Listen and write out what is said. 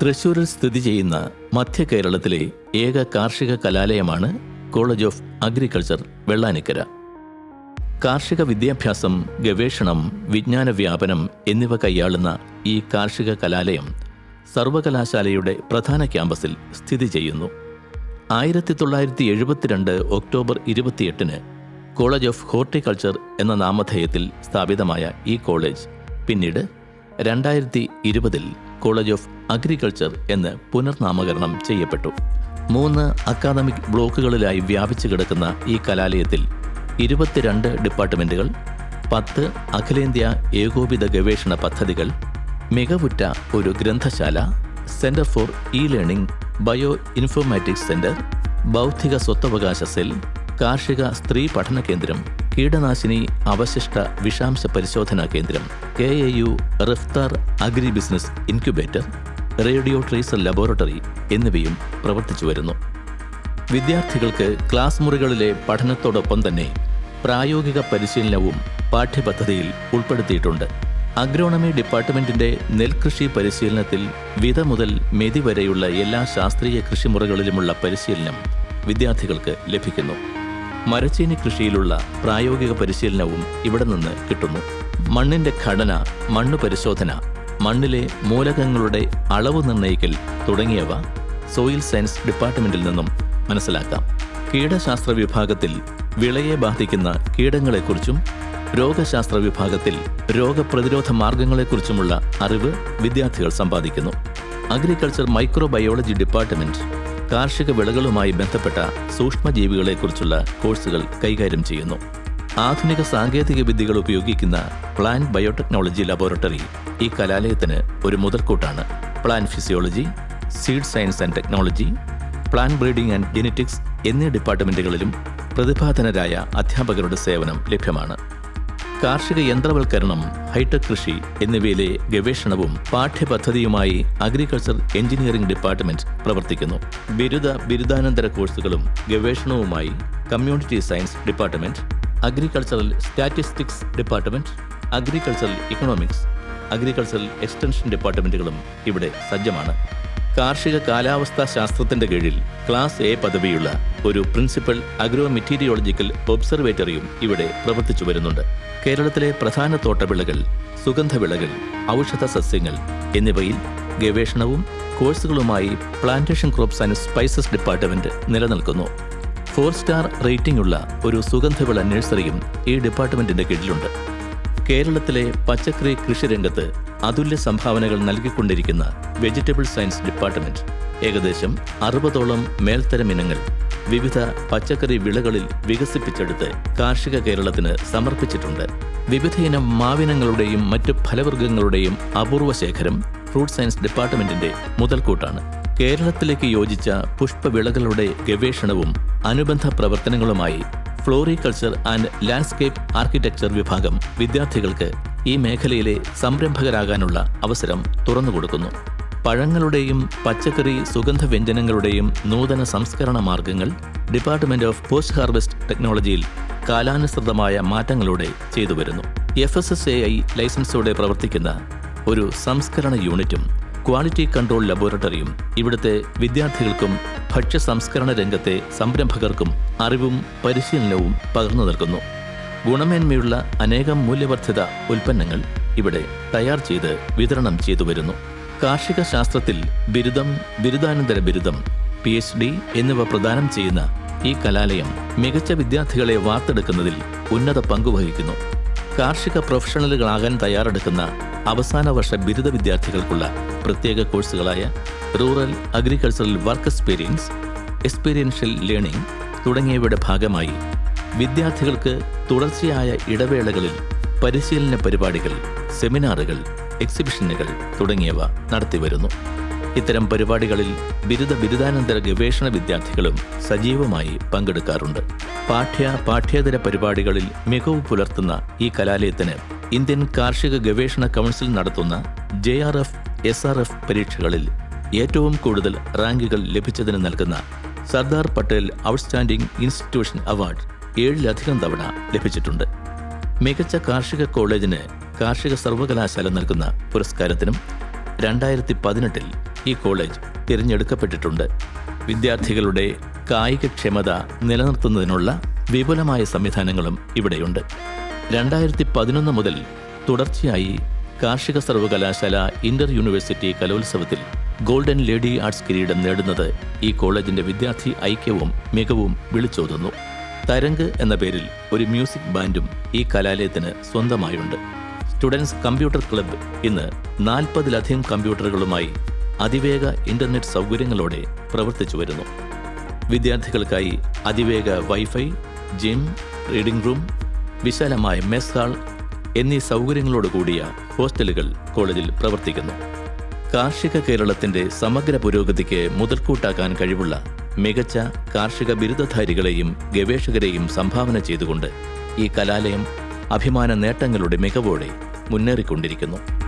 തൃശൂരിൽ സ്ഥിതി ചെയ്യുന്ന മധ്യ കേരളത്തിലെ ഏക കാർഷിക കലാലയമാണ് കോളേജ് ഓഫ് അഗ്രികൾച്ചർ വെള്ളാനിക്കര. കാർഷിക വിദ്യാഭ്യാസം ഗവേഷണം വിജ്ഞാന വ്യാപനം എന്നിവ കൈയാളുന്ന ഈ കാർഷിക കലാലയം സർവകലാശാലയുടെ പ്രധാന ക്യാമ്പസിൽ സ്ഥിതി ചെയ്യുന്നു. ആയിരത്തി തൊള്ളായിരത്തി എഴുപത്തിരണ്ട് ഒക്ടോബർ ഇരുപത്തിയെട്ടിന് കോളേജ് ഓഫ് ഹോർട്ടിക്കൾച്ചർ എന്ന നാമധേയത്തിൽ സ്ഥാപിതമായ ഈ കോളേജ് പിന്നീട് രണ്ടായിരത്തി ഇരുപതിൽ കോളേജ് ഓഫ് അഗ്രികൾച്ചർ എന്ന് പുനർനാമകരണം ചെയ്യപ്പെട്ടു. മൂന്ന് അക്കാദമിക് ബ്ലോക്കുകളിലായി വ്യാപിച്ചു കിടക്കുന്ന ഈ കലാലയത്തിൽ ഇരുപത്തിരണ്ട് ഡിപ്പാർട്ട്മെന്റുകൾ പത്ത് അഖിലേന്ത്യാ ഏകോപിത ഗവേഷണ പദ്ധതികൾ മികവുറ്റ ഒരു ഗ്രന്ഥശാല centre for e learning bioinformatics centre ബൗദ്ധിക സ്വത്തവകാശ സെൽ കാർഷിക സ്ത്രീ പഠന കേന്ദ്രം കീടനാശിനി അവശിഷ്ട വിഷാംശ പരിശോധനാ കേന്ദ്രം K A U റിഫ്താർ agri business incubator radio tracer laboratory എന്നിവയും പ്രവർത്തിച്ചു വരുന്നു. വിദ്യാർത്ഥികൾക്ക് ക്ലാസ് മുറികളിലെ പഠനത്തോടൊപ്പം തന്നെ പ്രായോഗിക പരിശീലനവും പാഠ്യപദ്ധതിയിൽ ഉൾപ്പെടുത്തിയിട്ടുണ്ട്. അഗ്രോണമി ഡിപ്പാർട്ട്മെന്റിന്റെ നെൽകൃഷി പരിശീലനത്തിൽ വിത മുതൽ മെതി വരെയുള്ള എല്ലാ ശാസ്ത്രീയ കൃഷിമുറകളിലുമുള്ള പരിശീലനം വിദ്യാർത്ഥികൾക്ക് ലഭിക്കുന്നു. മരച്ചീനി കൃഷിയിലുള്ള പ്രായോഗിക പരിശീലനവും ഇവിടെ നിന്ന് കിട്ടുന്നു. മണ്ണിന്റെ ഘടന മണ്ണ് പരിശോധന മണ്ണിലെ മൂലകങ്ങളുടെ അളവ് നിർണയിക്കൽ തുടങ്ങിയവ സോയിൽ സയൻസ് ഡിപ്പാർട്ട്മെന്റിൽ നിന്നും മനസ്സിലാക്കാം. കീടശാസ്ത്ര വിഭാഗത്തിൽ വിളയെ ബാധിക്കുന്ന കീടങ്ങളെക്കുറിച്ചും രോഗശാസ്ത്ര വിഭാഗത്തിൽ രോഗപ്രതിരോധ മാർഗങ്ങളെക്കുറിച്ചുമുള്ള അറിവ് വിദ്യാർത്ഥികൾ സമ്പാദിക്കുന്നു. അഗ്രികൾച്ചർ മൈക്രോബയോളജി ഡിപ്പാർട്ട്മെന്റ് കാർഷിക വിളകളുമായി ബന്ധപ്പെട്ട സൂക്ഷ്മജീവികളെക്കുറിച്ചുള്ള കോഴ്സുകൾ കൈകാര്യം ചെയ്യുന്നു. ആധുനിക സാങ്കേതിക വിദ്യകൾ ഉപയോഗിക്കുന്ന പ്ലാൻ ബയോടെക്നോളജി ലബോറട്ടറി ഈ കലാലയത്തിന് ഒരു മുതൽക്കൂട്ടാണ്. Plant physiology seed science and technology plant breeding and genetics എന്നീ ഡിപ്പാർട്ട്മെന്റുകളിലും പ്രതിഭാധനരായ അധ്യാപകരുടെ സേവനം ലഭ്യമാണ്. കാർഷിക യന്ത്രവൽക്കരണം ഹൈടെക് കൃഷി എന്നിവയിലെ ഗവേഷണവും പാഠ്യപദ്ധതിയുമായി അഗ്രികൾച്ചർ എഞ്ചിനീയറിംഗ് ഡിപ്പാർട്ട്മെന്റ് പ്രവർത്തിക്കുന്നു. ബിരുദ ബിരുദാനന്തര കോഴ്സുകളും ഗവേഷണവുമായി community science department agricultural statistics department agricultural economics agricultural extension ഡിപ്പാർട്ട്മെന്റുകളും ഇവിടെ സജ്ജമാണ്. കാർഷിക കാലാവസ്ഥാ ശാസ്ത്രത്തിന്റെ കീഴിൽ ക്ലാസ് എ പദവിയുള്ള ഒരു പ്രിൻസിപ്പൽ അഗ്രോ മെറ്റീരിയോളജിക്കൽ ഒബ്സർവേറ്ററിയും ഇവിടെ പ്രവർത്തിച്ചു വരുന്നുണ്ട്. കേരളത്തിലെ പ്രധാന തോട്ടവിളകൾ സുഗന്ധവിളകൾ ഔഷധ സസ്യങ്ങൾ എന്നിവയിൽ ഗവേഷണവും കോഴ്സുകളുമായി plantation crops and spices department നിലനിൽക്കുന്നു. ഫോർ സ്റ്റാർ റേറ്റിംഗ് ഉള്ള ഒരു സുഗന്ധവിള നഴ്സറിയും ഈ ഡിപ്പാർട്ട്മെന്റിന്റെ കീഴിലുണ്ട്. കേരളത്തിലെ പച്ചക്കറി കൃഷിരംഗത്ത് അതുല്യ സംഭാവനകൾ നൽകിക്കൊണ്ടിരിക്കുന്ന വെജിറ്റബിൾ സയൻസ് ഡിപ്പാർട്ട്മെന്റ് ഏകദേശം അറുപതോളം മേൽത്തരം ഇനങ്ങൾ വിവിധ പച്ചക്കറി വിളകളിൽ വികസിപ്പിച്ചെടുത്ത് കാർഷിക കേരളത്തിന് സമർപ്പിച്ചിട്ടുണ്ട്. വിവിധയിനം മാവിനങ്ങളുടെയും മറ്റ് ഫലവർഗങ്ങളുടെയും അപൂർവ ശേഖരം ഫ്രൂട്ട് സയൻസ് ഡിപ്പാർട്ട്മെന്റിന്റെ മുതൽക്കൂട്ടാണ്. കേരളത്തിലേക്ക് യോജിച്ച പുഷ്പവിളകളുടെ ഗവേഷണവും അനുബന്ധ പ്രവർത്തനങ്ങളുമായി ഫ്ലോറികൾച്ചർ ആൻഡ് ലാൻഡ്സ്കേപ്പ് ആർക്കിടെക്ചർ വിഭാഗം വിദ്യാർത്ഥികൾക്ക് ഈ മേഖലയിലെ സംരംഭകരാകാനുള്ള അവസരം തുറന്നുകൊടുക്കുന്നു. പഴങ്ങളുടെയും പച്ചക്കറി സുഗന്ധ വ്യഞ്ജനങ്ങളുടെയും നൂതന സംസ്കരണ മാർഗങ്ങൾ ഡിപ്പാർട്ട്മെന്റ് ഓഫ് പോസ്റ്റ് ഹാർവെസ്റ്റ് ടെക്നോളജിയിൽ കാലാനുസൃതമായ മാറ്റങ്ങളോടെ ചെയ്തു വരുന്നു. F S S A I ലൈസൻസോടെ പ്രവർത്തിക്കുന്ന ഒരു സംസ്കരണ യൂണിറ്റും ക്വാളിറ്റി കൺട്രോൾ ലബോറട്ടറിയും ഇവിടുത്തെ വിദ്യാർത്ഥികൾക്കും ഭക്ഷ്യ സംസ്കരണ രംഗത്തെ സംരംഭകർക്കും അറിവും പരിശീലനവും പകർന്നു നൽകുന്നു. ഗുണമേന്മയുള്ള അനേകം മൂല്യവർദ്ധിത ഉൽപ്പന്നങ്ങൾ ഇവിടെ തയ്യാർ ചെയ്ത് വിതരണം ചെയ്തു വരുന്നു. കാർഷിക ശാസ്ത്രത്തിൽ ബിരുദം ബിരുദാനന്തര ബിരുദം പി എച്ച് ഡി എന്നിവ പ്രദാനം ചെയ്യുന്ന ഈ കലാലയം മികച്ച വിദ്യാർത്ഥികളെ വാർത്തെടുക്കുന്നതിൽ ഉന്നത പങ്കുവഹിക്കുന്നു കാർഷിക പ്രൊഫഷണലുകളാകാൻ തയ്യാറെടുക്കുന്ന അവസാന വർഷ ബിരുദ വിദ്യാർത്ഥികൾക്കുള്ള പ്രത്യേക കോഴ്സുകളായ rural agricultural work experience experiential learning തുടങ്ങിയവയുടെ ഭാഗമായി വിദ്യാർത്ഥികൾക്ക് തുടർച്ചയായ ഇടവേളകളിൽ പരിശീലന പരിപാടികൾ സെമിനാറുകൾ എക്സിബിഷനുകൾ തുടങ്ങിയവ നടത്തിവരുന്നു. ഇത്തരം പരിപാടികളിൽ ബിരുദ ബിരുദാനന്തര ഗവേഷണ വിദ്യാർത്ഥികളും സജീവമായി പങ്കെടുക്കാറുണ്ട്. പാഠ്യ പാഠ്യേതര പരിപാടികളിൽ മികവ് പുലർത്തുന്ന ഈ കലാലയത്തിന് ഇന്ത്യൻ കാർഷിക ഗവേഷണ കൗൺസിൽ നടത്തുന്ന J R F S R F പരീക്ഷകളിൽ ഏറ്റവും കൂടുതൽ റാങ്കുകൾ ലഭിച്ചതിന് നൽകുന്ന Sardar Patel outstanding institution award ഏഴിലധികം തവണ ലഭിച്ചിട്ടുണ്ട്. മികച്ച കാർഷിക കോളേജിന് കാർഷിക സർവകലാശാല നൽകുന്ന പുരസ്കാരത്തിനും രണ്ടായിരത്തി പതിനെട്ടിൽ ഈ കോളേജ് തിരഞ്ഞെടുക്കപ്പെട്ടിട്ടുണ്ട്. വിദ്യാർത്ഥികളുടെ കായികക്ഷമത നിലനിർത്തുന്നതിനുള്ള വിപുലമായ സംവിധാനങ്ങളും ഇവിടെയുണ്ട്. രണ്ടായിരത്തി പതിനൊന്ന് മുതൽ തുടർച്ചയായി കാർഷിക സർവകലാശാല ഇന്റർ യൂണിവേഴ്സിറ്റി കലോത്സവത്തിൽ ഗോൾഡൻ ലേഡി ആർട്സ് കിരീടം നേടുന്നത് ഈ കോളേജിന്റെ വിദ്യാർത്ഥി ഐക്യവും മികവും വിളിച്ചോതുന്നു. തരംഗ് എന്ന പേരിൽ ഒരു മ്യൂസിക് ബാൻഡും ഈ കലാലയത്തിന് സ്വന്തമായുണ്ട്. സ്റ്റുഡൻസ് കമ്പ്യൂട്ടർ ക്ലബ്ബ് ഇന്ന് നാൽപ്പതിലധികം കമ്പ്യൂട്ടറുകളുമായി അതിവേഗ ഇന്റർനെറ്റ് സൗകര്യങ്ങളോടെ പ്രവർത്തിച്ചു വരുന്നു. വിദ്യാർത്ഥികൾക്കായി അതിവേഗ വൈഫൈ ജിം റീഡിംഗ് റൂം വിശാലമായ മെസ് ഹാൾ എന്നീ സൗകര്യങ്ങളോട് കൂടിയ ഹോസ്റ്റലുകൾ കോളേജിൽ പ്രവർത്തിക്കുന്നു. കാർഷിക കേരളത്തിന്റെ സമഗ്ര പുരോഗതിക്ക് മുതൽക്കൂട്ടാക്കാൻ കഴിവുള്ള മികച്ച കാർഷിക ബിരുദധാരികളെയും ഗവേഷകരെയും സംഭാവന ചെയ്തുകൊണ്ട് ഈ കലാലയം അഭിമാന നേട്ടങ്ങളുടെ മികവോടെ മുന്നേറിക്കൊണ്ടിരിക്കുന്നു.